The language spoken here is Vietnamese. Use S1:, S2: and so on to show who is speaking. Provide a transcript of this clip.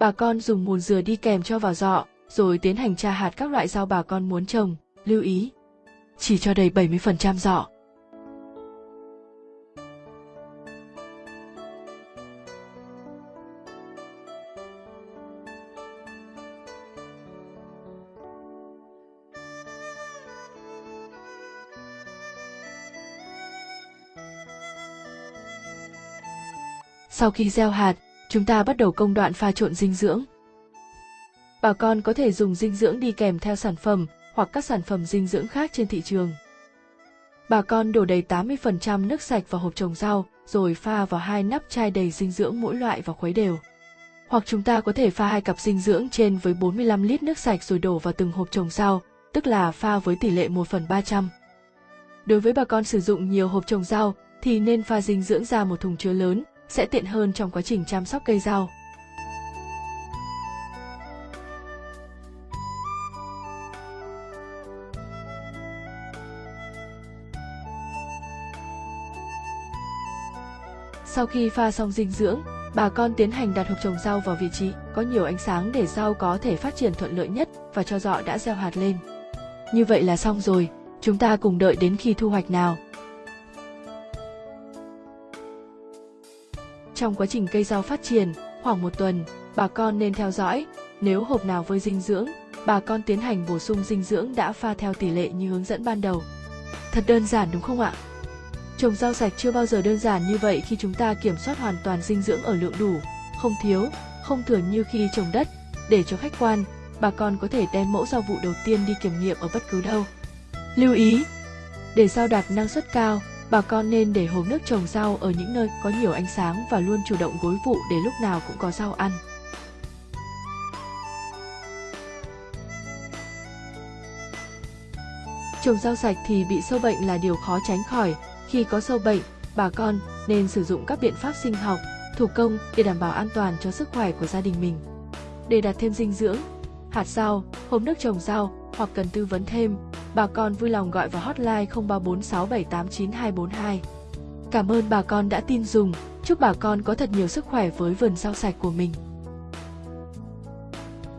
S1: Bà con dùng mùn dừa đi kèm cho vào dọ, rồi tiến hành tra hạt các loại rau bà con muốn trồng. Lưu ý, chỉ cho đầy 70% dọ. Sau khi gieo hạt, chúng ta bắt đầu công đoạn pha trộn dinh dưỡng. Bà con có thể dùng dinh dưỡng đi kèm theo sản phẩm hoặc các sản phẩm dinh dưỡng khác trên thị trường. Bà con đổ đầy 80% nước sạch vào hộp trồng rau, rồi pha vào hai nắp chai đầy dinh dưỡng mỗi loại và khuấy đều. Hoặc chúng ta có thể pha hai cặp dinh dưỡng trên với 45 lít nước sạch rồi đổ vào từng hộp trồng rau, tức là pha với tỷ lệ 1 phần 300. Đối với bà con sử dụng nhiều hộp trồng rau thì nên pha dinh dưỡng ra một thùng chứa lớn sẽ tiện hơn trong quá trình chăm sóc cây rau. Sau khi pha xong dinh dưỡng, bà con tiến hành đặt hộp trồng rau vào vị trí có nhiều ánh sáng để rau có thể phát triển thuận lợi nhất và cho dọ đã gieo hạt lên. Như vậy là xong rồi, chúng ta cùng đợi đến khi thu hoạch nào. Trong quá trình cây rau phát triển, khoảng một tuần, bà con nên theo dõi, nếu hộp nào vơi dinh dưỡng, bà con tiến hành bổ sung dinh dưỡng đã pha theo tỷ lệ như hướng dẫn ban đầu. Thật đơn giản đúng không ạ? Trồng rau sạch chưa bao giờ đơn giản như vậy khi chúng ta kiểm soát hoàn toàn dinh dưỡng ở lượng đủ, không thiếu, không thừa như khi trồng đất. Để cho khách quan, bà con có thể đem mẫu rau vụ đầu tiên đi kiểm nghiệm ở bất cứ đâu. Lưu ý, để rau đạt năng suất cao, bà con nên để hồ nước trồng rau ở những nơi có nhiều ánh sáng và luôn chủ động gối vụ để lúc nào cũng có rau ăn. Trồng rau sạch thì bị sâu bệnh là điều khó tránh khỏi. Khi có sâu bệnh, bà con nên sử dụng các biện pháp sinh học, thủ công để đảm bảo an toàn cho sức khỏe của gia đình mình. Để đạt thêm dinh dưỡng, hạt rau, hộp nước trồng rau hoặc cần tư vấn thêm, bà con vui lòng gọi vào hotline 0346789242. Cảm ơn bà con đã tin dùng, chúc bà con có thật nhiều sức khỏe với vườn rau sạch của mình.